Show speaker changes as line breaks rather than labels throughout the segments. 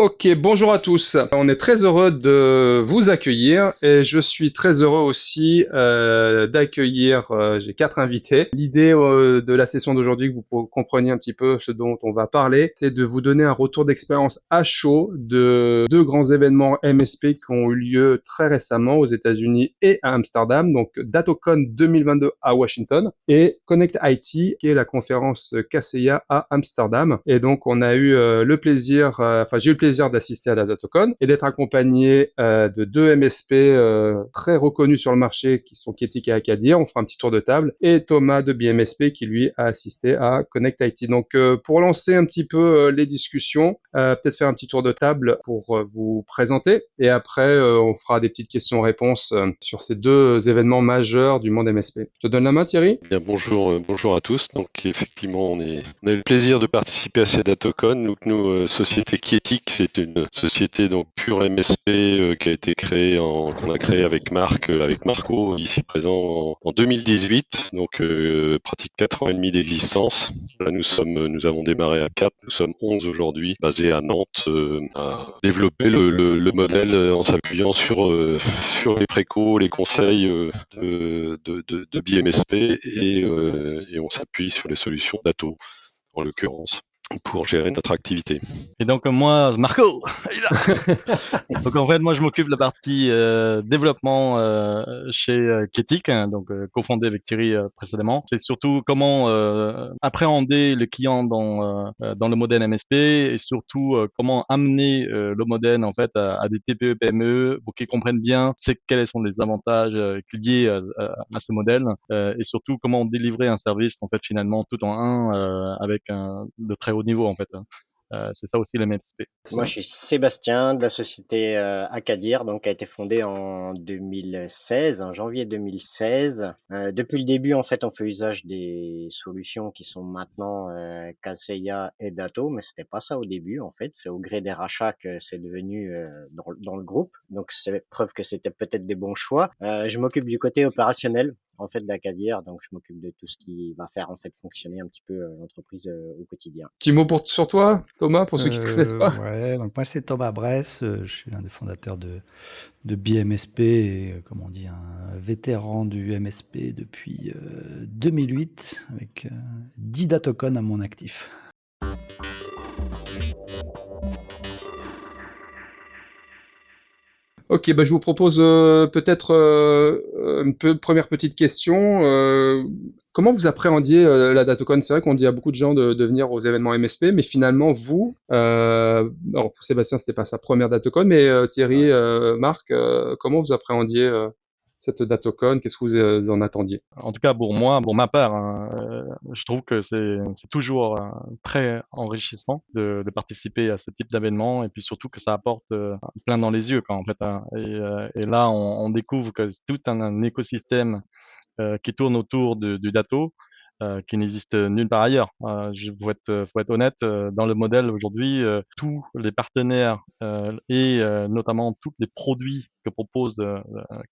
Ok, bonjour à tous. On est très heureux de vous accueillir et je suis très heureux aussi euh, d'accueillir, euh, j'ai quatre invités. L'idée euh, de la session d'aujourd'hui, que vous compreniez un petit peu ce dont on va parler, c'est de vous donner un retour d'expérience à chaud de deux grands événements MSP qui ont eu lieu très récemment aux États-Unis et à Amsterdam, donc DatoCon 2022 à Washington et Connect IT qui est la conférence KCIA à Amsterdam. Et donc on a eu le plaisir, enfin j'ai eu le plaisir d'assister à la DatoCon et d'être accompagné euh, de deux MSP euh, très reconnus sur le marché qui sont Ketik et Akadir. On fera un petit tour de table et Thomas de BMSP qui lui a assisté à Connect IT. Donc euh, pour lancer un petit peu les discussions, peut-être faire un petit tour de table pour vous présenter et après on fera des petites questions-réponses sur ces deux événements majeurs du monde MSP. Je te donne la main Thierry.
Bien bonjour, bonjour à tous. Donc effectivement on, a eu le plaisir de participer à ces DatoCon. Nous, nous société Kietik, c'est une société donc pure MSP euh, qui a été créée en qu'on a créé avec Marc euh, avec Marco ici présent en, 2018 donc euh, pratique 4 ans et demi d'existence. Là nous sommes nous avons démarré à 4 nous sommes 11 aujourd'hui basés à Nantes à développer le, le, modèle en s'appuyant sur sur les précaux les conseils de, de, de, de BMSP et, et on s'appuie sur les solutions d'Ato en l'occurrence pour gérer notre activité.
Et donc moi, Marco, donc en fait moi je m'occupe de la partie euh, développement euh, chez euh, Ketik, hein, donc euh, cofondé avec Thierry euh, précédemment. C'est surtout comment appréhender le client dans dans le modèle MSP et surtout comment amener le modèle en fait à, à, des TPE PME pour qu'ils comprennent bien quels sont les avantages liés à, à, ce modèle et surtout comment délivrer un service en fait finalement tout en un avec un de très haut niveau en fait. Hein. Euh, c'est ça aussi le MSP.
Moi, je suis Sébastien de la société euh, Acadir, donc qui a été fondée en 2016, en janvier 2016. Euh, depuis le début, en fait, on fait usage des solutions qui sont maintenant euh, Kaseya et Dato, mais c'était pas ça au début, en fait. C'est au gré des rachats que c'est devenu euh, dans, dans, le groupe. Donc, c'est preuve que c'était peut-être des bons choix. je m'occupe du côté opérationnel en fait d'Acadir, donc je m'occupe de tout ce qui va faire en fait fonctionner un petit peu euh, l'entreprise euh, au quotidien.
Petit mot pour sur toi, Thomas, pour ceux qui ne euh, connaissent pas.
Ouais, donc moi c'est Thomas Bress, je suis un des fondateurs de de BMSP et comme on dit un vétéran du MSP depuis 2008 avec 10 datocon à mon actif.
Ok, bah je vous propose euh, peut-être euh, une première petite question. Euh, comment vous appréhendiez la DatoCon C'est vrai qu'on dit à beaucoup de gens de, de, venir aux événements MSP, mais finalement vous, alors pour Sébastien c'était pas sa première DatoCon, mais Thierry, Marc, comment vous appréhendiez cette datocon Qu'est-ce que vous euh, en attendiez?
En tout cas, pour moi, pour ma part, hein, euh, je trouve que c'est toujours euh, très enrichissant de, participer à ce type d'événement et puis surtout que ça apporte plein dans les yeux, quoi, en fait. Hein. Et, là, on, découvre que c'est tout un, écosystème qui tourne autour du dato. Qui n'existe nulle part ailleurs. Je faut être, être honnête, dans le modèle aujourd'hui, tous les partenaires et notamment tous les produits que propose euh,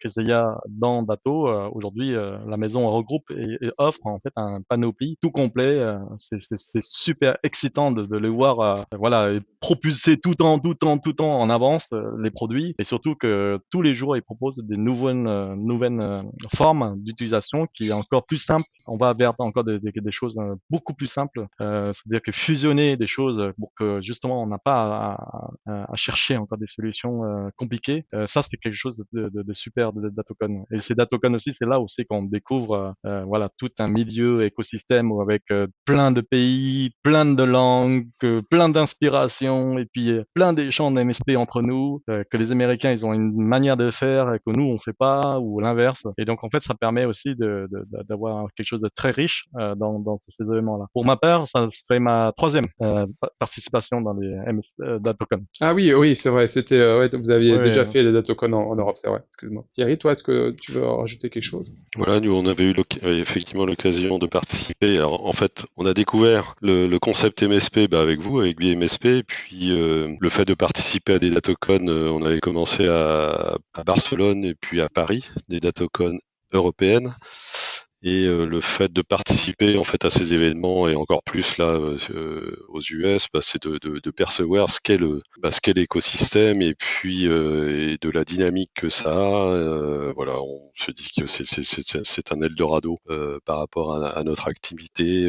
Keseya dans Dato. Euh, aujourd'hui, euh, la maison regroupe et, offre en fait un panoplie tout complet. Euh, c'est super excitant de, de le voir, voilà, propulser tout en tout temps, tout temps en avance les produits et surtout que tous les jours ils proposent des nouvelles nouvelles formes d'utilisation qui est encore plus simple. On va vers encore des, des, des choses beaucoup plus simples, c'est-à-dire que fusionner des choses pour que justement on n'a pas à, à, chercher encore des solutions compliquées. ça c'est quelque chose de, de, de super de Datocon. Et ces Datocon aussi, c'est là aussi qu'on découvre euh, euh, voilà tout un milieu écosystème avec euh, plein de pays, plein de langues, plein d'inspirations et puis plein d'échanges d'MSP entre nous que les Américains ils ont une manière de faire et que nous on fait pas ou l'inverse. Et donc en fait ça permet aussi d'avoir quelque chose de très riche dans, dans ces événements-là. Pour ma part, ça serait ma troisième participation dans les MS Datocon.
Ah oui, oui, c'est vrai. C'était ouais, vous aviez déjà fait les Datocon en, Europe, c'est vrai. Excuse-moi. Thierry, toi, est-ce que tu veux rajouter quelque chose?
Voilà, nous, on avait eu euh, effectivement l'occasion de participer. Alors, en fait, on a découvert le, concept MSP bah, avec vous, avec BMSP, puis euh, le fait de participer à des datocon, euh, on avait commencé à, à, Barcelone et puis à Paris, des datocon européennes. Et le fait de participer en fait à ces événements et encore plus là aux US, bah, c'est de, percevoir ce qu'est le bah, ce qu'est l'écosystème et puis et de la dynamique que ça a. voilà, on se dit que c'est un Eldorado par rapport à, notre activité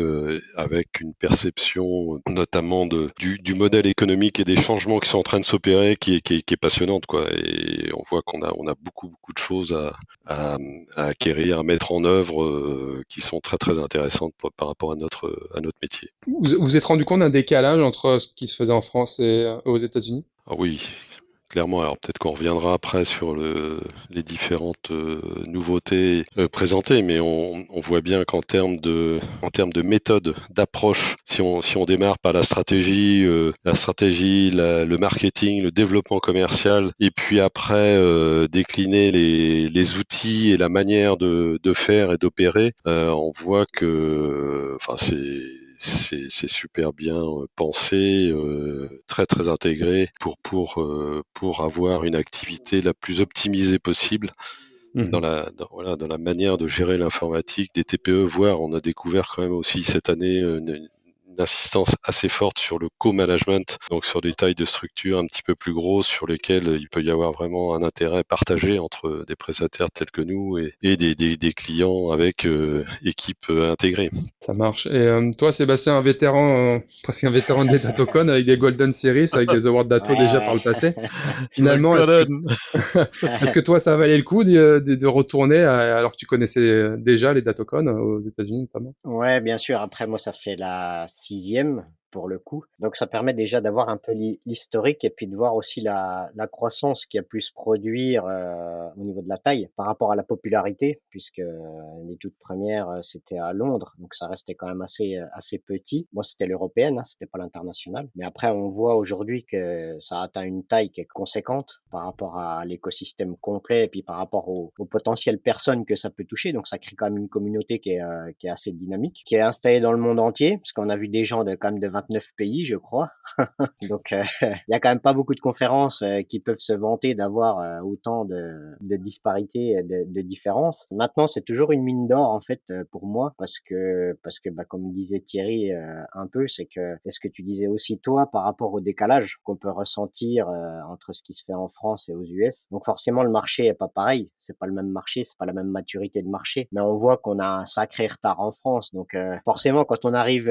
avec une perception notamment de, du, du modèle économique et des changements qui sont en train de s'opérer qui est, qui, qui est passionnante quoi et on voit qu'on a on a beaucoup beaucoup de choses à acquérir à mettre en œuvre euh, qui sont très très intéressantes par rapport à notre à notre métier.
Vous vous êtes rendu compte d'un décalage entre ce qui se faisait en France et euh, aux États-Unis?
Ah oui, clairement. Alors peut-être qu'on reviendra après sur le, les différentes euh, nouveautés euh, présentées, mais on, on voit bien qu'en termes de, en termes de méthode, d'approche, si on, si on démarre par la stratégie, euh, la stratégie, la- le marketing, le développement commercial, et puis après euh, décliner les, les outils et la manière de, de faire et d'opérer, euh, on voit que, enfin c'est c'est c'est super bien euh, pensé, euh, très très intégré pour pour euh, pour avoir une activité la plus optimisée possible
Mhm.
dans la dans, voilà dans la manière de gérer l'informatique des TPE. Voire on a découvert quand même aussi cette année une insistance assez forte sur le co-management, donc sur des tailles de structure un petit peu plus grosses sur lesquelles il peut y avoir vraiment un intérêt partagé entre des prestataires tels que nous et, et des, des, des clients avec euh, équipe euh, intégrée.
Ça marche. Et euh, toi, Sébastien, un vétéran, euh, presque un vétéran des Datocon avec des Golden Series, avec des Awards Dato
Ouais,
déjà par le passé. Finalement, est-ce que, toi, ça valait le coup de, de, de retourner à- alors que tu connaissais déjà les Datocon euh, aux États-Unis notamment?
Ouais, bien sûr. Après, moi, ça fait la sixième pour le coup. Donc, ça permet déjà d'avoir un peu l'hi- l'historique et puis de voir aussi la, la croissance qui a pu se produire euh, au niveau de la taille par rapport à la popularité, puisque euh, les toutes premières, euh, c'était à Londres, donc ça restait quand même assez, assez petit. Moi, c'était l'européenne, hein, c'était pas l'international. Mais après, on voit aujourd'hui que ça atteint une taille qui est conséquente par rapport à l'écosystème complet et puis par rapport aux, aux potentielles personnes que ça peut toucher. Donc, ça crée quand même une communauté qui est, qui est assez dynamique, qui est installée dans le monde entier, parce qu'on a vu des gens de quand même de 29 pays, je crois. Donc, euh, il y a quand même pas beaucoup de conférences euh, qui peuvent se vanter d'avoir euh, autant de, de disparités, de, de différences. Maintenant, c'est toujours une mine d'or en fait pour moi, parce que parce que bah, comme disait Thierry euh, un peu, c'est que est-ce que tu disais aussi toi par rapport au décalage qu'on peut ressentir euh, entre ce qui se fait en France et aux US. Donc forcément, le marché est pas pareil. C'est pas le même marché, c'est pas la même maturité de marché. Mais on voit qu'on a un sacré retard en France. Donc euh, forcément, quand on arrive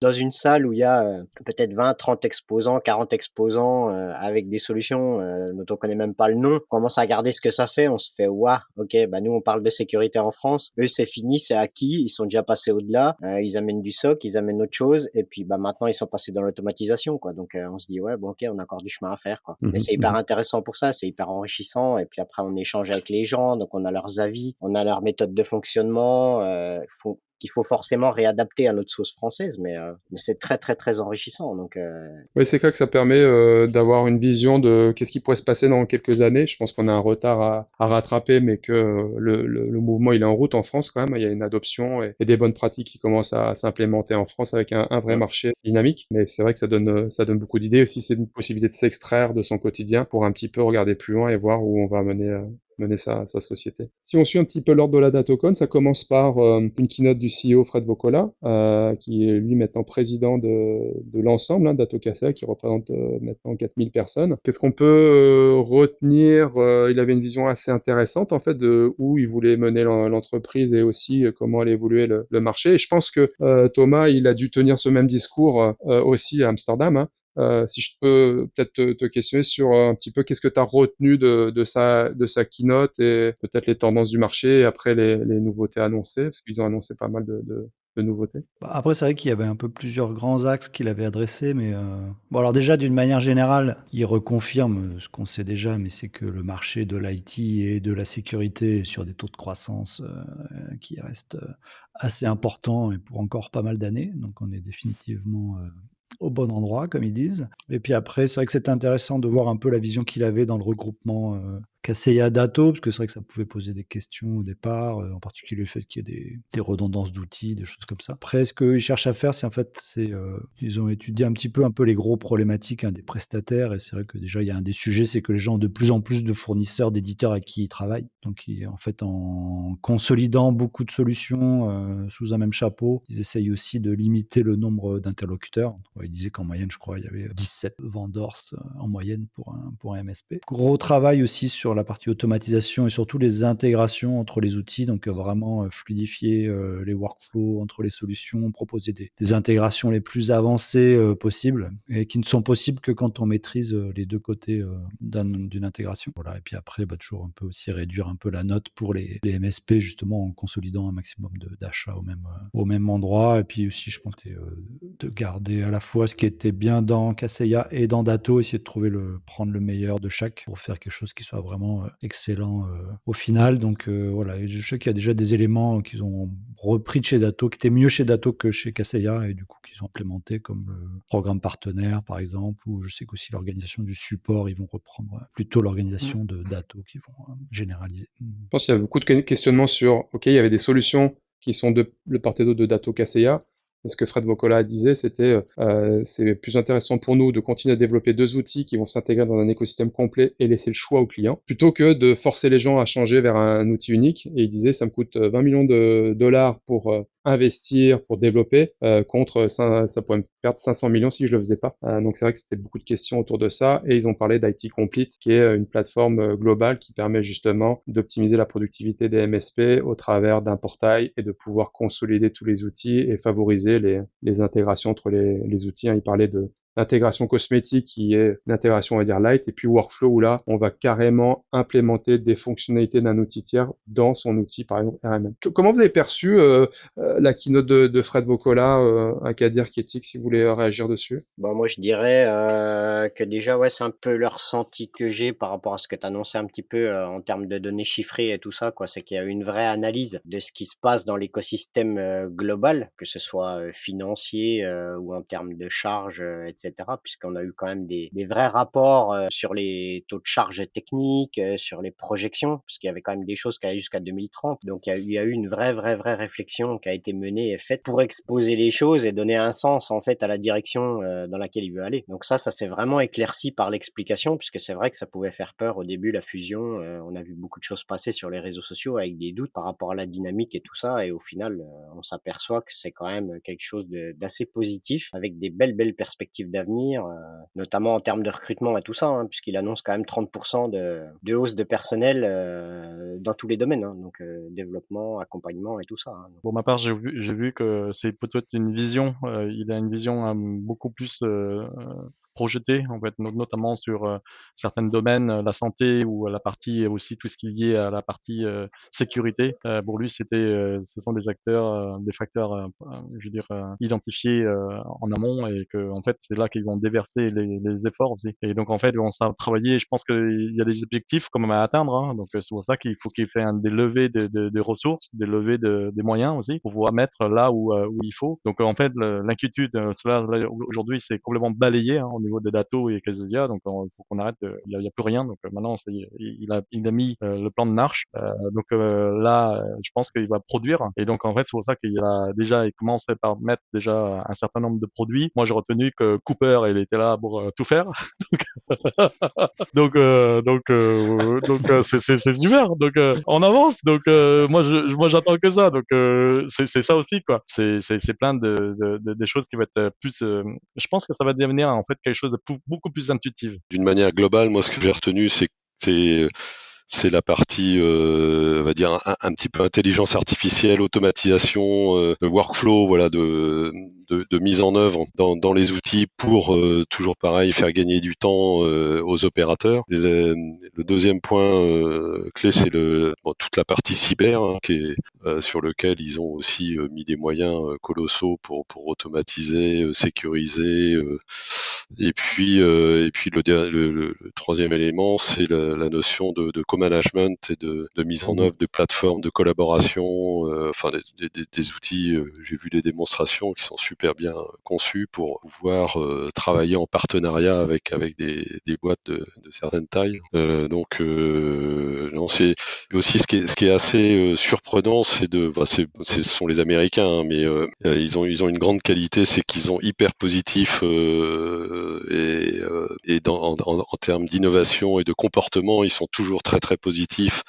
dans une salle où il y a euh, peut-être 20, 30 exposants, 40 exposants euh, avec des solutions euh, dont on connaît même pas le nom, on commence à regarder ce que ça fait, on se fait waouh, ok, bah nous on parle de sécurité en France, eux c'est fini, c'est acquis, ils sont déjà passés au-delà, euh, ils amènent du SOC, ils amènent autre chose, et puis bah maintenant ils sont passés dans l'automatisation quoi, donc euh, on se dit ouais bon ok on a encore du chemin à faire quoi,
Mhm,
mais c'est hyper
mhm.
intéressant pour ça, c'est hyper enrichissant, et puis après on échange avec les gens, donc on a leurs avis, on a leur méthode de fonctionnement, euh, faut qu'il faut forcément réadapter à notre sauce française, mais, euh, mais c'est très très très enrichissant. Donc euh,
Oui, c'est clair que ça permet euh, d'avoir une vision de qu'est-ce qui pourrait se passer dans quelques années. Je pense qu'on a un retard à, à rattraper, mais que euh, le, le, le mouvement il est en route en France quand même. Il y a une adoption et, et des bonnes pratiques qui commencent à, s'implémenter en France avec un, un vrai marché dynamique. Mais c'est vrai que ça donne ça donne beaucoup d'idées aussi. C'est une possibilité de s'extraire de son quotidien pour un petit peu regarder plus loin et voir où on va mener mener sa, société. Si on suit un petit peu l'ordre de la Datocon, ça commence par euh, une keynote du CEO Fred Vocola, euh, qui est lui maintenant président de, l'ensemble hein, d'Atocasa, qui représente euh, maintenant 4000 personnes. Qu'est-ce qu'on peut euh, retenir Il avait une vision assez intéressante en fait de où il voulait mener l'entreprise et aussi comment allait évoluer le, marché. Et je pense que Thomas, il a dû tenir ce même discours aussi à Amsterdam. Hein, euh, si je peux peut-être te, questionner sur un petit peu qu'est-ce que tu as retenu de, de, sa, de sa keynote et peut-être les tendances du marché et après les, nouveautés annoncées, parce qu'ils ont annoncé pas mal de, de, nouveautés.
Bah après, c'est vrai qu'il y avait un peu plusieurs grands axes qu'il avait adressés, mais euh... bon, alors déjà, d'une manière générale, il reconfirme ce qu'on sait déjà, mais c'est que le marché de l'IT et de la sécurité est sur des taux de croissance euh, qui restent assez importants et pour encore pas mal d'années. Donc, on est définitivement euh, au bon endroit, comme ils disent. Et puis après, c'est vrai que c'était intéressant de voir un peu la vision qu'il avait dans le regroupement euh, Kaseya Dato, parce que c'est vrai que ça pouvait poser des questions au départ, en particulier le fait qu'il y ait des, redondances d'outils, des choses comme ça. Après, ce qu'ils cherchent à faire, c'est en fait, c'est ils ont étudié un petit peu un peu les gros problématiques hein, des prestataires, et c'est vrai que déjà il y a un des sujets, c'est que les gens ont de plus en plus de fournisseurs, d'éditeurs à qui ils travaillent. Donc en fait, en consolidant beaucoup de solutions sous un même chapeau, ils essayent aussi de limiter le nombre d'interlocuteurs. Ils disaient qu'en moyenne, je crois, il y avait 17 vendors en moyenne pour un, pour un MSP. Gros travail aussi sur la partie automatisation et surtout les intégrations entre les outils, donc vraiment fluidifier les workflows entre les solutions, proposer des, des intégrations les plus avancées possibles et qui ne sont possibles que quand on maîtrise les deux côtés d'une intégration. Voilà. Et puis après, bah, toujours un peu aussi réduire un peu la note pour les, les MSP justement en consolidant un maximum d'achats au même, au même endroit. Et puis aussi, je pensais de garder à la fois ce qui était bien dans Kaseya et dans Dato, essayer de trouver le, prendre le meilleur de chaque pour faire quelque chose qui soit vraiment excellent au final. Donc voilà, je sais qu'il y a déjà des éléments qu'ils ont repris de chez Dato, qui étaient mieux chez Dato que chez Kaseya et du coup qu'ils ont implémenté comme le programme partenaire par exemple, ou je sais qu'aussi l'organisation du support, ils vont reprendre plutôt l'organisation de Dato qui vont généraliser.
Je pense qu'il y a beaucoup de questionnements sur, ok, il y avait des solutions qui sont de le part et d'autre de Dato Kaseya, ce que Fred Vocola disait, c'était euh, c'est plus intéressant pour nous de continuer à développer deux outils qui vont s'intégrer dans un écosystème complet et laisser le choix au client, plutôt que de forcer les gens à changer vers un outil unique. Et il disait, ça me coûte 20 millions de dollars pour euh, investir pour développer euh, contre ça, ça, pourrait me perdre 500 millions si je le faisais pas. Euh, donc c'est vrai que c'était beaucoup de questions autour de ça et ils ont parlé d'IT Complete qui est une plateforme euh, globale qui permet justement d'optimiser la productivité des MSP au travers d'un portail et de pouvoir consolider tous les outils et favoriser les, les intégrations entre les, les outils. Hein. Il parlait de l'intégration cosmétique qui est l'intégration on va dire light. Et puis workflow où là on va carrément implémenter des fonctionnalités d'un outil tiers dans son outil par exemple RMM. Comment vous avez perçu euh, euh, la keynote de, Fred Bocola euh, à Kadir Ketik si vous voulez réagir dessus?
Bon moi je dirais euh, que déjà ouais c'est un peu le ressenti que j'ai par rapport à ce que tu annoncé un petit peu euh, en termes de données chiffrées et tout ça quoi. C'est qu'il y a une vraie analyse de ce qui se passe dans l'écosystème global que ce soit financier ou en termes de charges etc puisqu'on a eu quand même des, des vrais rapports euh, sur les taux de charge techniques, euh, sur les projections, parce qu'il y avait quand même des choses qui allaient jusqu'à 2030. Donc il y, a, il y, a, eu une vraie, vraie, vraie réflexion qui a été menée et faite pour exposer les choses et donner un sens en fait à la direction euh, dans laquelle il veut aller. Donc ça, ça s'est vraiment éclairci par l'explication, puisque c'est vrai que ça pouvait faire peur au début la fusion. on a vu beaucoup de choses passer sur les réseaux sociaux avec des doutes par rapport à la dynamique et tout ça, et au final, on s'aperçoit que c'est quand même quelque chose d'assez positif avec des belles, belles perspectives d'avenir, euh, notamment en termes de recrutement et tout ça, hein, puisqu'il annonce quand même 30% de, de, hausse de personnel euh, dans tous les domaines, hein, donc euh, développement, accompagnement et tout ça. Hein.
Pour ma part, j'ai vu, vu, que c'est peut-être une vision, il a une vision beaucoup plus projeté, en fait, notamment sur euh, certains domaines, euh, la santé ou la partie aussi tout ce qui est lié à la partie euh, sécurité. pour lui, c'était, ce sont des acteurs, des facteurs, je veux dire, identifiés en amont et que en fait, c'est là qu'ils vont déverser les, les, efforts aussi. Et donc en fait, on s'est travaillé. Je pense qu'il y a des objectifs quand même à atteindre. Hein, donc c'est pour ça qu'il faut qu'il fait un, des levées de, de, de, ressources, des levées de, des moyens aussi pour pouvoir mettre là où, où il faut. Donc en fait, l'inquiétude, cela aujourd'hui, c'est complètement balayé hein, niveau des Dato et Kazuya, donc il faut qu'on arrête, il n'y a, plus rien, donc euh, maintenant il, a, mis euh, le plan de marche, euh, donc là je pense qu'il va produire, et donc en fait c'est pour ça qu'il a déjà, il commençait par mettre déjà un certain nombre de produits. Moi j'ai retenu que Cooper il était là pour tout faire, donc donc donc c'est super, donc on avance, donc moi moi j'attends que ça, donc c'est ça aussi quoi, c'est plein de, de, de, des choses qui vont être plus, je pense que ça va devenir en fait chose de beaucoup plus intuitive.
D'une manière globale, moi, ce que j'ai retenu, c'est c'est c'est la partie, euh, on va dire, un, petit peu intelligence artificielle, automatisation, euh, workflow, voilà, de, de, mise en œuvre dans, dans les outils pour euh, toujours pareil faire gagner du temps aux opérateurs. Le, deuxième point clé, c'est toute la partie cyber, hein, qui est sur lequel ils ont aussi mis des moyens colossaux pour, pour automatiser, sécuriser. et puis, et puis le, le, troisième élément, c'est la, notion de, de co-management et de, de, mise en mmh. œuvre de plateformes de collaboration, enfin des, des, des outils. J'ai vu des démonstrations qui sont super bien conçues pour pouvoir travailler en partenariat avec avec des, des boîtes de, de certaines tailles. donc non, c'est aussi ce qui est, ce qui est assez surprenant, c'est de, bah, ce sont les Américains, hein, mais euh, ils ont ils ont une grande qualité, c'est qu'ils sont hyper positifs euh, et, euh, et en, termes d'innovation et de comportement, ils sont toujours très très positifs.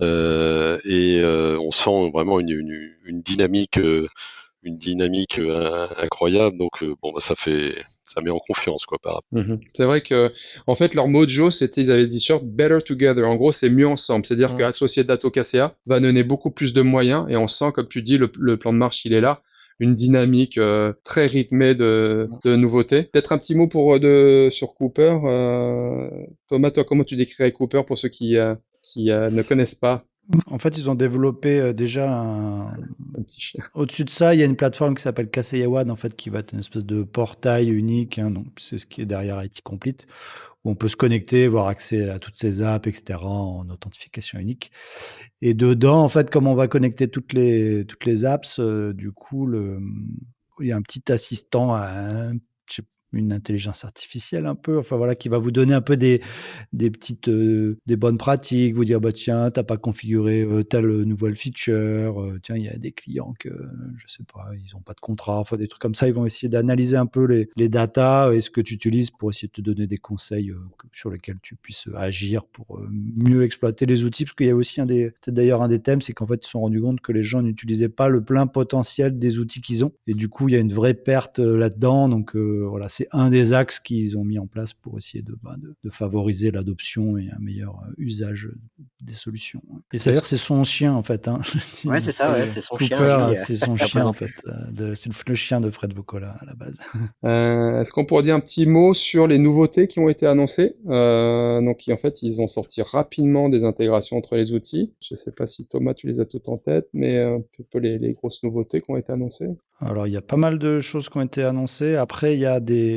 Et on sent vraiment une dynamique une dynamique euh, incroyable. Donc euh, bon, bah, ça fait, ça met en confiance quoi par rapport.
Mhm. C'est vrai que en fait leur mojo c'était, ils avaient dit sur Better Together. En gros, c'est mieux ensemble. C'est-à-dire que Dato KCA va donner beaucoup plus de moyens et on sent, comme tu dis, le, plan de marche il est là une dynamique euh, très rythmée de, de nouveautés. Peut-être un petit mot pour de sur Cooper. Thomas, toi, comment tu décrirais Cooper pour ceux qui qui ne connaissent pas?
En fait, ils ont développé euh, déjà un... petit chien. Au-dessus de ça, il y a une plateforme qui s'appelle Kaseyawan, en fait, qui va être une espèce de portail unique. Hein, donc, c'est ce qui est derrière IT Complete, où on peut se connecter, avoir accès à toutes ces apps, etc., en authentification unique. Et dedans, en fait, comme on va connecter toutes les toutes les apps, euh, du coup, le, il y a un petit assistant, un une intelligence artificielle un peu, enfin voilà, qui va vous donner un peu des, des petites, euh, des bonnes pratiques, vous dire bah tiens, t'as pas configuré euh, telle nouvelle feature, euh, tiens, il y a des clients que je sais pas, ils ont pas de contrat, enfin des trucs comme ça, ils vont essayer d'analyser un peu les, les datas et ce que tu utilises pour essayer de te donner des conseils sur lesquels tu puisses agir pour mieux exploiter les outils, parce qu'il y a aussi un des, d'ailleurs un des thèmes, c'est qu'en fait ils se sont rendus compte que les gens n'utilisaient pas le plein potentiel des outils qu'ils ont, et du coup il y a une vraie perte là-dedans, donc voilà, c'est un des axes qu'ils ont mis en place pour essayer de, bah, de, favoriser l'adoption et un meilleur euh, usage des solutions. Et c'est dire c'est son chien en fait. Hein.
Ouais, c'est ça, ouais, c'est son chien.
Euh, c'est son chien en fait. Euh, c'est le chien de Fred Vocola à la base.
Est-ce qu'on pourrait dire un petit mot sur les nouveautés qui ont été annoncées? Donc en fait, ils ont sorti rapidement des intégrations entre les outils. Je ne sais pas si Thomas, tu les as toutes en tête, mais un peu les, les grosses nouveautés qui ont été annoncées.
Alors, il y a pas mal de choses qui ont été annoncées. Après, il y a des,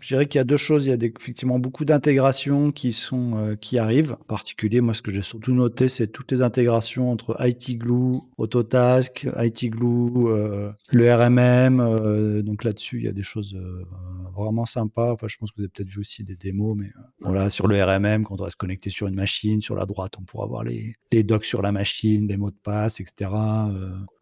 je dirais qu'il y a deux choses. Il y a effectivement beaucoup d'intégrations qui sont, euh, qui arrivent. En particulier, moi, ce que j'ai surtout noté, c'est toutes les intégrations entre IT Glue, Autotask, IT Glue, euh, le RMM. Euh, donc là-dessus, il y a des choses vraiment sympas. Enfin, je pense que vous avez peut-être vu aussi des démos, mais voilà, sur le RMM, quand on va se connecter sur une machine, sur la droite, on pourra voir les, les docs sur la machine, les mots de passe, etc.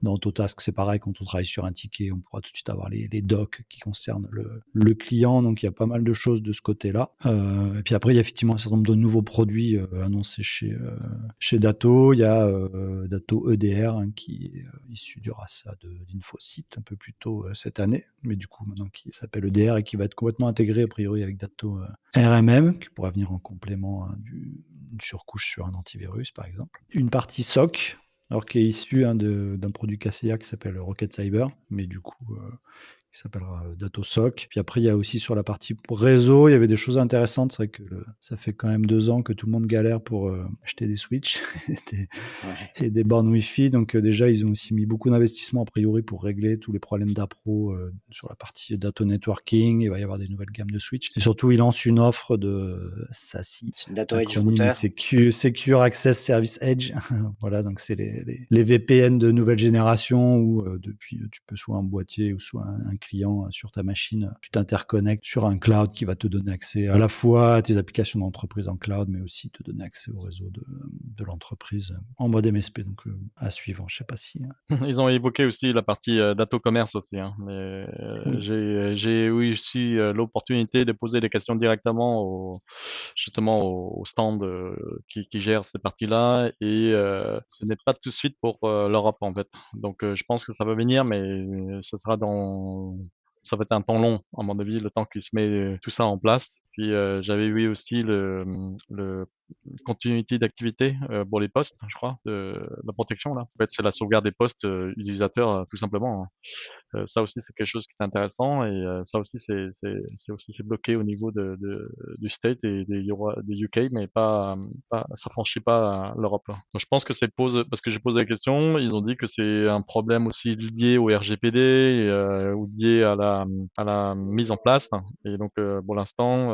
dans Autotask, c'est pareil, quand on travaille sur un ticket, on pourra tout de suite avoir les, docs qui concernent le, client. Donc il y a pas mal de choses de ce côté-là. Euh, et puis après, il y a effectivement un certain nombre de nouveaux produits euh, annoncés chez, euh, chez Dato. Il y a Dato EDR hein, qui est issu du RASA d'Infosite un peu plus tôt cette année, mais du coup maintenant qui s'appelle EDR et qui va être complètement intégré a priori avec Dato RMM, qui pourra venir en complément hein, d'une surcouche sur un antivirus par exemple. Une partie SOC, alors qui est issu hein, d'un produit KCA qui s'appelle Rocket Cyber, mais du coup, qui s'appellera euh, DatoSoc. Puis après, il y a aussi sur la partie réseau, il y avait des choses intéressantes. C'est vrai que ça fait quand même deux ans que tout le monde galère pour euh, acheter des Switch et, des, bornes Wi-Fi. Donc euh, déjà, ils ont aussi mis beaucoup d'investissements a priori pour régler tous les problèmes d'appro sur la partie data networking. Il va y avoir des nouvelles gammes de Switch. Et surtout, ils lancent une offre de SASI.
Data Edge
Secure, Access Service Edge. voilà, donc c'est les, les, VPN de nouvelle génération où depuis, tu peux soit un boîtier ou soit un euh, sur ta machine, tu t'interconnectes sur un cloud qui va te donner accès à la fois à tes applications d'entreprise en cloud, mais aussi te donner accès au réseau de, de l'entreprise en mode MSP. Donc euh, à suivre, je sais pas si.
Hein. Ils ont évoqué aussi la partie euh, data commerce aussi. Hein, mais j'ai eu aussi l'opportunité de poser des questions directement au, justement au, stand qui, qui, gère ces parties-là et ce n'est pas tout de suite pour l'Europe en fait. Donc je pense que ça va venir, mais ce sera dans ça va être un temps long, à mon avis, le temps qu'il se met tout ça en place. Puis j'avais vu aussi le, le continuité d'activité pour les postes, je crois, de, la protection là. En fait, c'est la sauvegarde des postes utilisateurs tout simplement. Hein. Euh, ça aussi, c'est quelque chose qui est intéressant et euh, ça aussi, c'est c'est aussi c'est bloqué au niveau de, de, du state et des, des UK, mais pas, pas ça franchit pas l'Europe. Donc, je pense que c'est pose parce que j'ai posé la question, ils ont dit que c'est un problème aussi lié au RGPD euh, ou lié à la à la mise en place. Et donc, pour l'instant,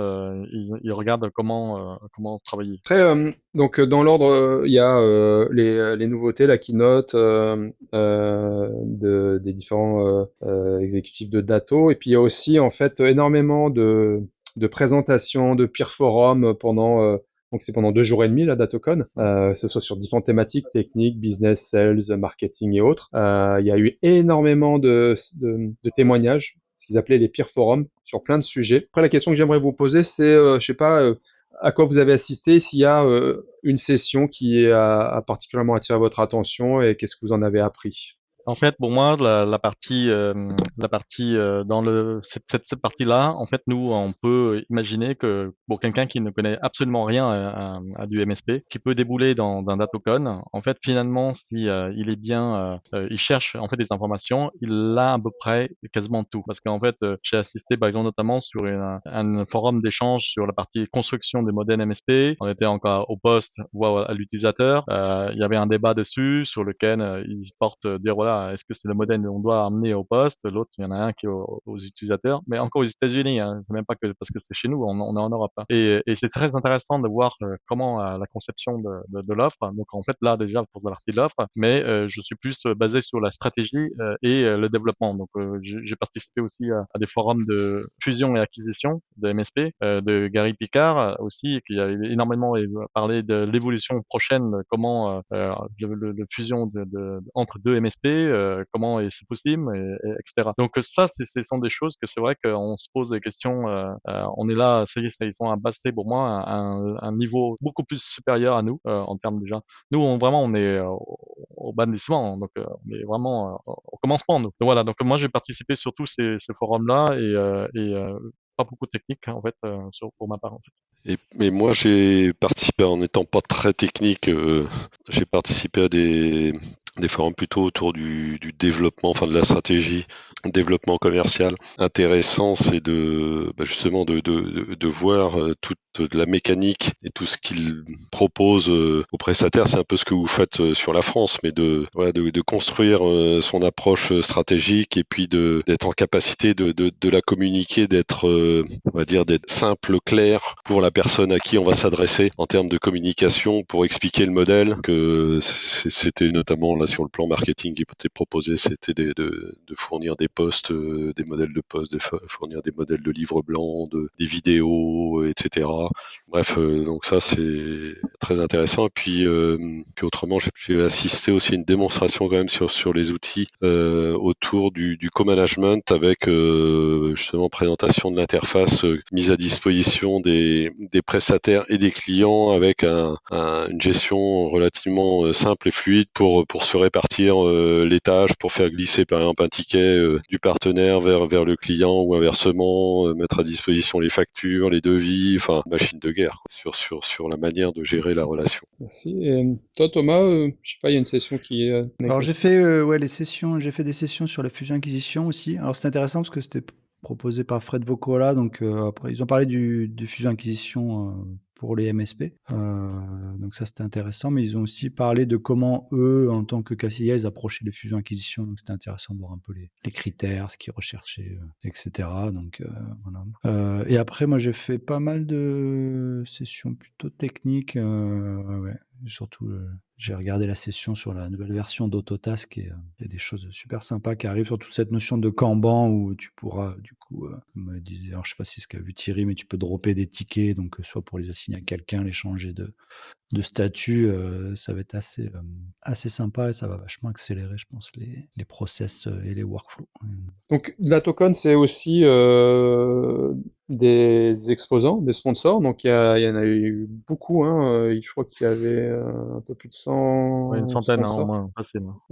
ils, ils, regardent comment comment travailler.
Très donc dans l'ordre, il y a les, nouveautés, la keynote de, des différents euh, exécutif de Dato. Et puis il y a aussi en fait énormément de, présentations, de peer forums pendant euh, donc c'est pendant deux jours et demi la DatoCon, euh, que ce soit sur différentes thématiques, techniques, business, sales, marketing et autres. Euh, il y a eu énormément de témoignages, ce qu'ils appelaient les peer forums, sur plein de sujets. Après la question que j'aimerais vous poser, c'est, euh, je sais pas, à quoi vous avez assisté, s'il y a une session qui a, a particulièrement attiré votre attention et qu'est-ce que vous en avez appris?
En fait, pour moi, la, la partie, euh, la partie euh, dans le cette, cette, partie-là, en fait, nous, on peut imaginer que pour quelqu'un qui ne connaît absolument rien à, à, du MSP, qui peut débouler dans un datocon, en fait, finalement, si euh, il est bien, il cherche en fait des informations, il a à peu près quasiment tout. Parce qu'en fait, j'ai assisté, par exemple, notamment sur un forum d'échange sur la partie construction des modèles MSP. On était encore au poste, voire à l'utilisateur. il y avait un débat dessus sur lequel ils portent dire voilà est-ce que c'est le modèle qu'on doit amener au poste L'autre, il y en a un qui est aux, utilisateurs, mais encore aux États-Unis. Hein, c'est même pas que parce que c'est chez nous, on, est en Europe. Hein. Et, c'est très intéressant de voir euh, comment euh, la conception de, l'offre. Donc en fait là déjà pour la partie de l'offre, mais euh, je suis plus basé sur la stratégie et le développement. Donc j'ai participé aussi à, des forums de fusion et acquisition de MSP, de Gary Picard aussi, qui a énormément parlé de l'évolution prochaine, comment le, le, fusion de, entre deux MSP euh, comment c'est possible, et, etc. Donc ça, ce sont des choses que c'est vrai qu'on se pose des questions. Euh, euh, on est là, ça y est, ils sont passé pour moi à un, niveau beaucoup plus supérieur à nous en termes déjà. Nous, vraiment, on est au, bandissement, donc on est vraiment au commencement. Donc voilà. Donc moi, j'ai participé surtout ces, ces forums-là et, et pas beaucoup technique en fait sur, pour ma part.
Et, mais moi, j'ai participé en n'étant pas très technique. j'ai participé à des des forums plutôt autour du, développement, enfin de la stratégie, développement commercial. Intéressant, c'est de bah justement de, voir euh, toute la mécanique et tout ce qu'il propose euh, aux prestataires. C'est un peu ce que vous faites euh, sur la France, mais de, construire son approche stratégique et puis d'être en capacité de, la communiquer, d'être, on va dire, d'être simple, clair pour la personne à qui on va s'adresser en termes de communication pour expliquer le modèle. C'était notamment là sur le plan marketing qui était proposé, c'était de, fournir des posts, euh, des modèles de posts, de fournir des modèles de livres blancs, de, des vidéos, euh, etc. Bref, euh, donc ça c'est très intéressant. Et puis, puis autrement, j'ai assisté aussi à une démonstration quand même sur sur les outils autour du, co-management avec justement présentation de l'interface mise à disposition des, des prestataires et des clients avec un, une gestion relativement simple et fluide pour pour se répartir euh, les tâches pour faire glisser par exemple un ticket euh, du partenaire vers, vers le client ou inversement, euh, mettre à disposition les factures, les devis, enfin machine de guerre sur, sur, sur la manière de gérer la relation.
Merci. Et toi Thomas, je sais pas, il y a une session qui est...
Alors j'ai fait ouais, les sessions, j'ai fait des sessions sur la fusion acquisition aussi. Alors c'est intéressant parce que c'était proposé par Fred Vocola. Donc après, ils ont parlé du, du fusion acquisition pour les MSP. Euh, donc ça, c'était intéressant. Mais ils ont aussi parlé de comment eux, en tant que KCIA, ils approchaient les fusions-acquisitions. Donc c'était intéressant de voir un peu les, critères, ce qu'ils recherchaient, euh, etc. Donc euh, voilà. Euh, et après, moi, j'ai fait pas mal de sessions plutôt techniques. Surtout j'ai regardé la session sur la nouvelle version d'Autotask et euh, il y a des choses super sympas qui arrivent, surtout cette notion de Kanban où tu pourras, du coup, euh, me disait, alors je sais pas si c'est ce qu'a vu Thierry, mais tu peux dropper des tickets, donc euh, soit pour les assigner à quelqu'un, les changer de, de statut, euh, ça va être assez, euh, assez sympa et ça va vachement accélérer, je pense, les, les process et les workflows.
Donc, la token, c'est aussi euh, des exposants, des sponsors. Donc, il y, en a eu beaucoup. Hein. Je crois qu'il y avait un peu plus de 100.
une centaine, hein, au moins.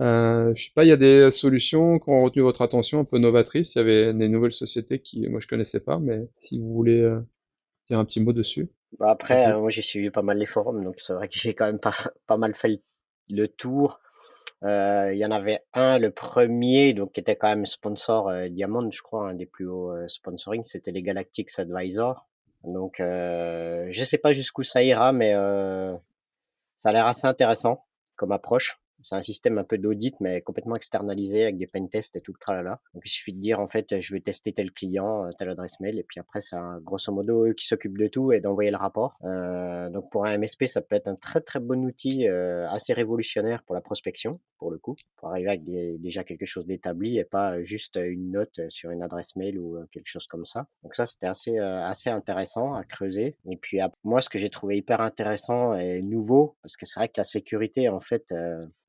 Euh, je sais pas, il y a des solutions qui ont retenu votre attention un peu novatrices. Il y avait des nouvelles sociétés qui, moi, je connaissais pas, mais si vous voulez dire un petit mot dessus.
Bah après, euh, moi j'ai suivi pas mal les forums, donc c'est vrai que j'ai quand même pas, pas mal fait le, tour. Euh, il y en avait un, le premier, donc qui était quand même sponsor euh, Diamond, je crois, un des plus hauts sponsoring, c'était les Galactics Advisor. Donc je sais pas jusqu'où ça ira, mais ça a l'air assez intéressant comme approche. C'est un système un peu d'audit, mais complètement externalisé avec des pentests et tout le tralala. Donc il suffit de dire en fait, je vais tester tel client, euh, telle adresse mail, et puis après c'est grosso modo eux qui s'occupent de tout et d'envoyer le rapport. Euh, donc pour un MSP, ça peut être un très très bon outil, euh, assez révolutionnaire pour la prospection, pour le coup, pour arriver avec déjà quelque chose d'établi et pas juste une note sur une adresse mail ou quelque chose comme ça. Donc ça c'était assez assez intéressant à creuser. Et puis moi ce que j'ai trouvé hyper intéressant et nouveau, parce que c'est vrai que la sécurité en fait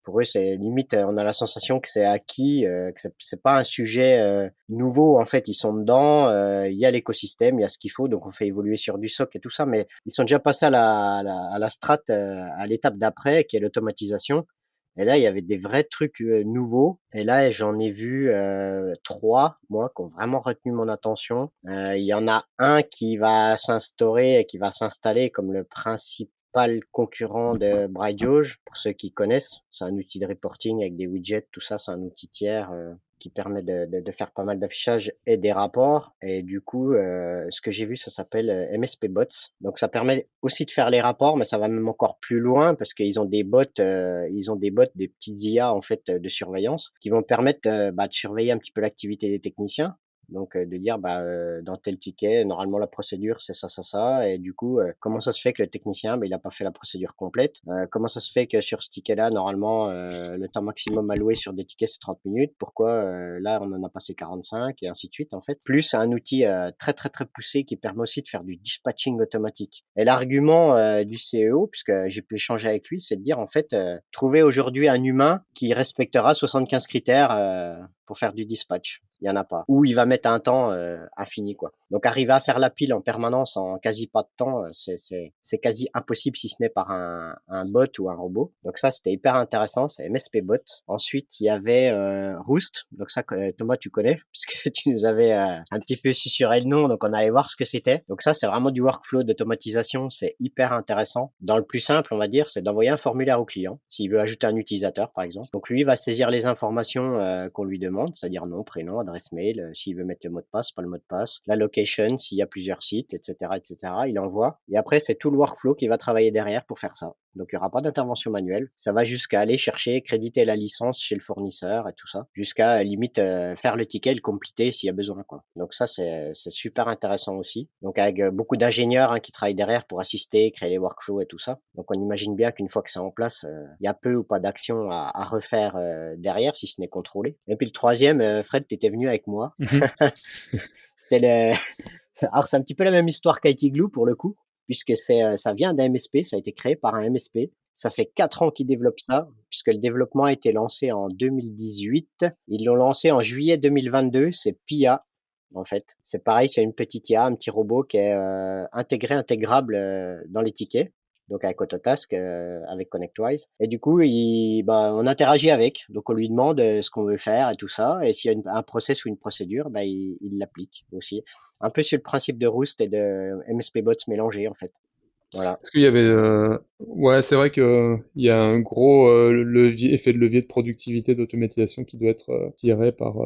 pour eux, c'est limite, euh, on a la sensation que c'est acquis, euh, que c'est pas un sujet euh, nouveau. En fait, ils sont dedans, il y a l'écosystème, il y a ce qu'il faut, donc on fait évoluer sur du SOC et tout ça, mais ils sont déjà passés à la, à la, strat, à l'étape d'après, qui est l'automatisation. Et là, il y avait des vrais trucs nouveaux. Et là, j'en ai vu trois, moi, qui ont vraiment retenu mon attention. il y en a un qui va s'instaurer et qui va s'installer comme le principe concurrent de BrightJauge, pour ceux qui connaissent. C'est un outil de reporting avec des widgets, tout ça, c'est un outil tiers euh, qui permet de, de, faire pas mal d'affichage et des rapports. Et du coup, euh, ce que j'ai vu, ça s'appelle euh, MSP Bots. Donc ça permet aussi de faire les rapports, mais ça va même encore plus loin parce qu'ils ont des bots, ils ont des bots, des petites IA en fait de surveillance qui vont permettre bah, de surveiller un petit peu l'activité des techniciens donc euh, de dire bah euh, dans tel ticket, normalement la procédure c'est ça, ça, ça, et du coup euh, comment ça se fait que le technicien bah, il a pas fait la procédure complète? Comment ça se fait que sur ce ticket-là normalement le temps maximum alloué sur des tickets c'est 30 minutes? Pourquoi là on en a passé 45 et ainsi de suite en fait? Plus un outil très très très poussé qui permet aussi de faire du dispatching automatique. Et l'argument du CEO, puisque j'ai pu échanger avec lui, c'est de dire en fait trouver aujourd'hui un humain qui respectera 75 critères pour faire du dispatch. Il y en a pas. Ou il va mettre un temps euh, infini quoi. Donc arriver à faire la pile en permanence en quasi pas de temps, euh, c'est quasi impossible si ce n'est par un, un bot ou un robot. Donc ça c'était hyper intéressant, c'est MSP bot. Ensuite il y avait euh, Roost. Donc ça Thomas tu connais puisque tu nous avais un petit peu susurré le nom, donc on allait voir ce que c'était. Donc ça c'est vraiment du workflow d'automatisation, c'est hyper intéressant. Dans le plus simple on va dire, c'est d'envoyer un formulaire au client s'il veut ajouter un utilisateur par exemple. Donc lui va saisir les informations qu'on lui demande c'est-à-dire nom, prénom, adresse mail, euh, s'il veut mettre le mot de passe, pas le mot de passe, la location, s'il y a plusieurs sites, etc., etc. Il envoie. Et après, c'est tout le workflow qui va travailler derrière pour faire ça. Donc, il n'y aura pas d'intervention manuelle. Ça va jusqu'à aller chercher, créditer la licence chez le fournisseur et tout ça, jusqu'à limite euh, faire le ticket, le compléter s'il y a besoin. Donc ça, c'est super intéressant aussi. Donc avec euh, beaucoup d'ingénieurs hein, qui travaillent derrière pour assister, créer les workflows et tout ça. Donc on imagine bien qu'une fois que c'est en place, il y a peu ou pas d'action à, à, refaire derrière si ce n'est contrôlé. Et puis le troisième, euh, Fred, tu étais venu avec moi. Mhm. C'était le... Alors c'est un petit peu la même histoire qu'IT Glue pour le coup, puisque c'est euh, ça vient d'un MSP, ça a été créé par un MSP. Ça fait quatre ans qu'ils développent ça, puisque le développement a été lancé en 2018. Ils l'ont lancé en juillet 2022, c'est PIA, en fait. C'est pareil, c'est une petite IA, un petit robot qui est euh, intégré, intégrable dans les tickets donc avec Autotask, euh, avec ConnectWise. Et du coup, il, bah, on interagit avec. Donc on lui demande euh, ce qu'on veut faire et tout ça. Et s'il y a un process ou une procédure, bah, il l'applique aussi. Un peu sur le principe de Roost et de MSP Bots mélangés en fait. Voilà.
Est-ce qu'il y avait, euh... ouais, c'est vrai que il y a un gros euh, levier, effet de levier de productivité, d'automatisation qui doit être tiré par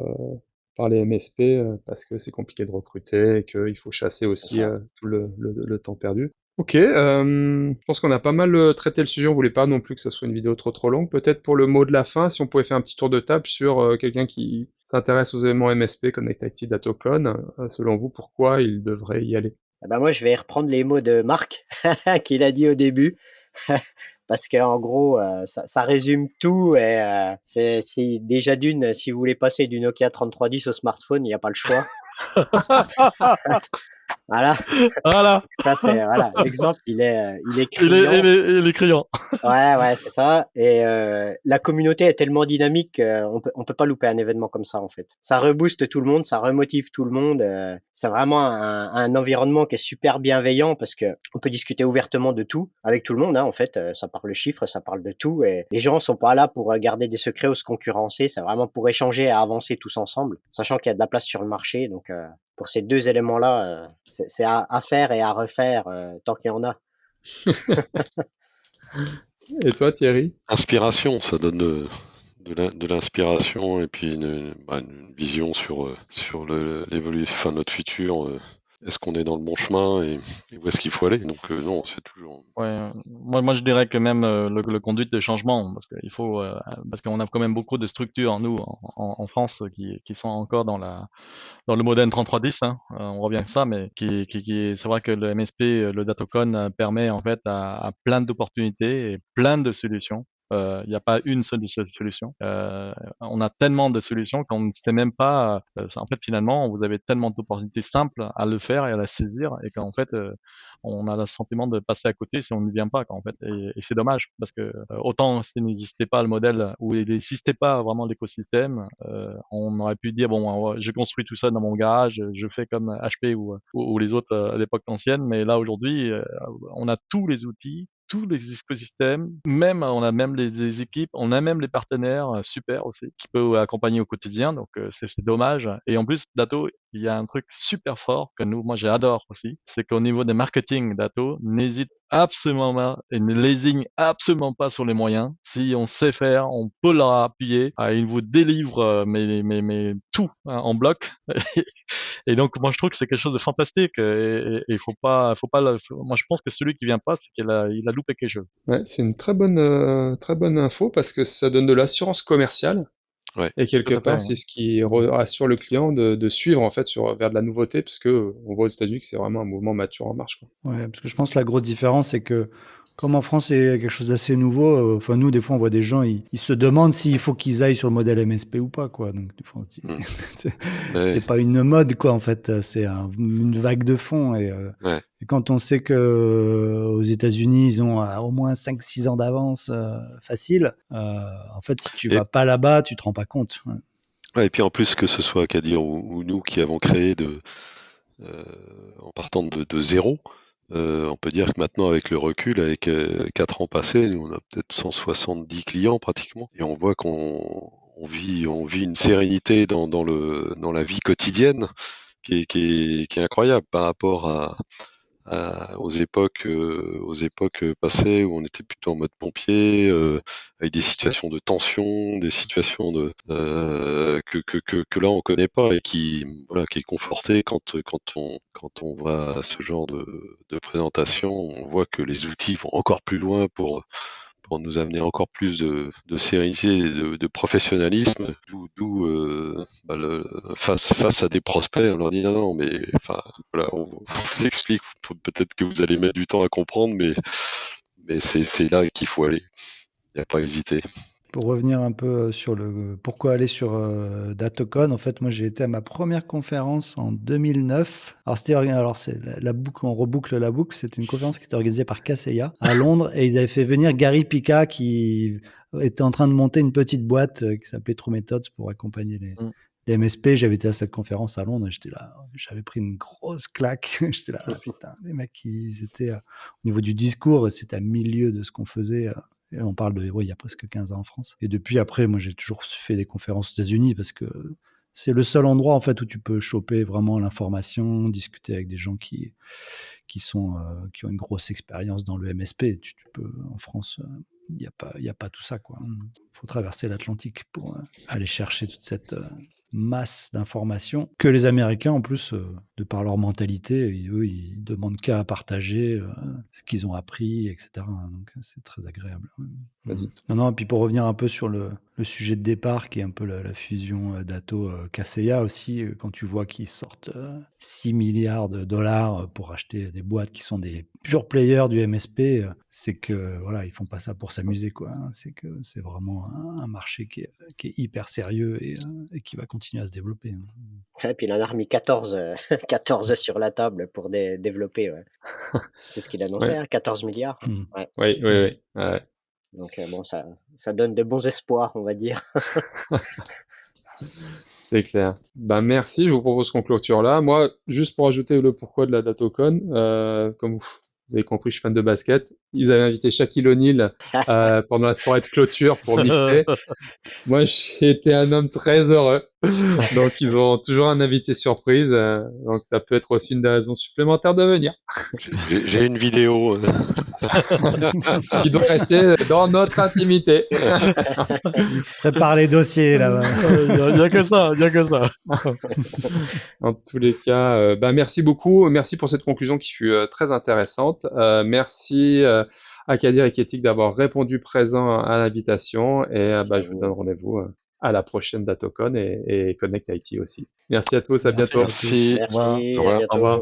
par les MSP parce que c'est compliqué de recruter et qu'il faut chasser aussi tout le, le, le, temps perdu. Ok, euh, je pense qu'on a pas mal euh, traité le sujet, on voulait pas non plus que ce soit une vidéo trop trop longue. Peut-être pour le mot de la fin, si on pouvait faire un petit tour de table sur euh, quelqu'un qui s'intéresse aux éléments MSP, Connect IT, Datacon, selon vous, pourquoi il devrait y aller?
Eh ben Moi, je vais reprendre les mots de Marc, qu'il a dit au début, parce qu'en gros, ça, ça, résume tout, et c'est déjà d'une, si vous voulez passer du Nokia 3310 au smartphone, il n'y a pas le choix. Voilà.
Voilà.
Ça, c'est, voilà. L'exemple, il est, euh, il est criant.
Il est, il est, criant.
ouais, ouais, c'est ça. Et euh, la communauté est tellement dynamique qu'on peut, on peut pas louper un événement comme ça, en fait. Ça rebooste tout le monde, ça remotive tout le monde. Euh, c'est vraiment un, un, environnement qui est super bienveillant parce que on peut discuter ouvertement de tout avec tout le monde. Hein, en fait, ça parle de chiffres, ça parle de tout. Et les gens sont pas là pour garder des secrets ou se concurrencer. C'est vraiment pour échanger et avancer tous ensemble, sachant qu'il y a de la place sur le marché. Donc, pour ces deux éléments-là, c'est à, à, faire et à refaire tant qu'il y en a.
et toi, Thierry?
Inspiration, ça donne de, de l'inspiration et puis une, bah, une, vision sur, sur l'évolution, enfin notre futur est-ce qu'on est dans le bon chemin et, où est-ce qu'il faut aller? Donc euh, non, c'est toujours.
Ouais, moi, moi je dirais que même euh, le, le, conduite de changement, parce qu'il faut, euh, parce qu'on a quand même beaucoup de structures nous en, France qui, sont encore dans la dans le modèle 3310. Hein, on revient à ça, mais qui, qui, qui c'est vrai que le MSP, le Datacon permet en fait à, à plein d'opportunités et plein de solutions. Il euh, n'y a pas une seule solution. Euh, on a tellement de solutions qu'on ne sait même pas. Euh, en fait, finalement, vous avez tellement d'opportunités simples à le faire et à la saisir, et qu'en fait, on a le sentiment de passer à côté si on ne vient pas. Et, c'est dommage parce que autant s'il n'existait pas le modèle ou il n'existait pas vraiment l'écosystème, on aurait pu dire bon, je construis tout ça dans mon garage, je fais comme HP ou les autres à l'époque ancienne, mais là aujourd'hui, on a tous les outils tous les écosystèmes, même on a même les, équipes, on a même les partenaires euh, super aussi qui peuvent accompagner au quotidien. Donc euh, c'est dommage. Et en plus, Dato, il y a un truc super fort que nous, moi j'adore aussi, c'est qu'au niveau des marketing, Dato n'hésite absolument pas et ne lésigne absolument pas sur les moyens. Si on sait faire, on peut leur appuyer. Ah, il vous délivre euh, mais, mais, tout hein, en bloc. et donc moi je trouve que c'est quelque chose de fantastique. Et il faut pas, faut pas. Moi je pense que celui qui vient pas, c'est qu'il a, il loupé quelque chose.
Ouais, c'est une très bonne, euh, très bonne info parce que ça donne de l'assurance commerciale. Ouais. Et quelque part, c'est ce qui rassure le client de, de, suivre en fait sur vers de la nouveauté, parce que on voit aux États-Unis que c'est vraiment un mouvement mature en marche. Quoi.
Ouais, parce que je pense que la grosse différence, c'est que comme en France, c'est quelque chose d'assez nouveau. Euh, enfin, nous, des fois, on voit des gens, ils, se demandent s'il faut qu'ils aillent sur le modèle MSP ou pas, quoi. Donc, des fois, mm. c'est pas une mode, quoi. En fait, c'est une vague de fond. Et, euh, et, quand on sait que euh, aux États-Unis, ils ont au moins 5-6 ans d'avance facile, en fait, si tu vas pas là-bas, tu te rends pas compte.
et puis en plus, que ce soit Kadir ou, ou nous qui avons créé de, en partant de, de zéro, euh, on peut dire que maintenant, avec le recul, avec euh, 4 ans passés, nous, on a peut-être 170 clients pratiquement, et on voit qu'on on vit, on vit une sérénité dans, la vie quotidienne qui est incroyable par rapport à, aux époques euh, aux époques passées où on était plutôt en mode pompier euh, avec des situations de tension des situations de euh, que, que, que, que, là on connaît pas et qui voilà qui est conforté quand quand on quand on va à ce genre de, de présentation. On voit que les outils vont encore plus loin pour pour nous amener encore plus de, de sérénité et de, professionnalisme, d'où euh, bah face, face à des prospects, on leur dit non, non, mais enfin, voilà, on, vous explique, peut-être que vous allez mettre du temps à comprendre, mais, mais c'est là qu'il faut aller. Il n'y a pas à hésiter.
Pour revenir un peu euh, sur le pourquoi aller sur euh, Datocon, en fait, moi j'ai été à ma première conférence en 2009. Alors c'était alors c'est la, boucle, on reboucle la boucle. C'était une conférence qui était organisée par Kaseya à Londres et ils avaient fait venir Gary Pika qui était en train de monter une petite boîte euh, qui s'appelait True Methods pour accompagner les, mm. les MSP. J'avais été à cette conférence à Londres et j'étais là, j'avais pris une grosse claque. j'étais là, putain, les mecs, ils étaient au niveau du discours, c'était à milieu de ce qu'on faisait on parle de, oui, il y a presque 15 ans en France. Et depuis, après, moi, j'ai toujours fait des conférences aux États-Unis parce que c'est le seul endroit, en fait, où tu peux choper vraiment l'information, discuter avec des gens qui, qui, sont, euh, qui ont une grosse expérience dans le MSP. Tu, peux, en France, il n'y a, pas, a pas tout ça, quoi. Il faut traverser l'Atlantique pour euh, aller chercher toute cette, euh, masse d'informations que les Américains, en plus, euh, de par leur mentalité, eux, ils demandent qu'à partager euh, ce qu'ils ont appris, etc. Donc, c'est très agréable. Non, non, et puis pour revenir un peu sur le, le sujet de départ, qui est un peu la, fusion euh, d'Ato-Kaseya aussi, quand tu vois qu'ils sortent 6 milliards de dollars pour acheter des boîtes qui sont des purs players du MSP, c'est que voilà, ils font pas ça pour s'amuser, quoi. Hein. C'est que c'est vraiment un, marché qui est, qui est, hyper sérieux et, et qui va continuer à se développer.
Hein. Et puis il en a remis 14, 14 sur la table pour développer. C'est ce qu'il annonçait, 14 hein, milliards.
Mmh. Oui, oui, oui.
Donc euh, bon, ça, ça donne de bons espoirs, on va dire.
C'est clair. Ben merci, je vous propose qu'on clôture là. Moi, juste pour ajouter le pourquoi de la Datocon, euh, comme vous, vous avez compris, je suis fan de basket. Ils avaient invité Shaquille O'Neal euh, pendant la soirée de clôture pour mixer. Moi, j'ai été un homme très heureux. donc ils ont toujours un invité surprise, euh, donc ça peut être aussi une raison supplémentaire de venir.
J'ai- J'ai une vidéo. euh,
qui doit rester dans notre intimité.
Prépare les dossiers là-bas.
Il n'y a, que ça, il a que ça.
En tous les cas, euh, bah, merci beaucoup. Merci pour cette conclusion qui fut euh, très intéressante. Euh, merci euh, à Kadir et Kétik d'avoir répondu présent à l'invitation. Et bah, je vous donne rendez-vous à la prochaine DatoCon et, et Connect IT aussi. Merci à tous, à
Merci
bientôt.
Merci.
Merci,
Au revoir.
à bientôt.
Au revoir.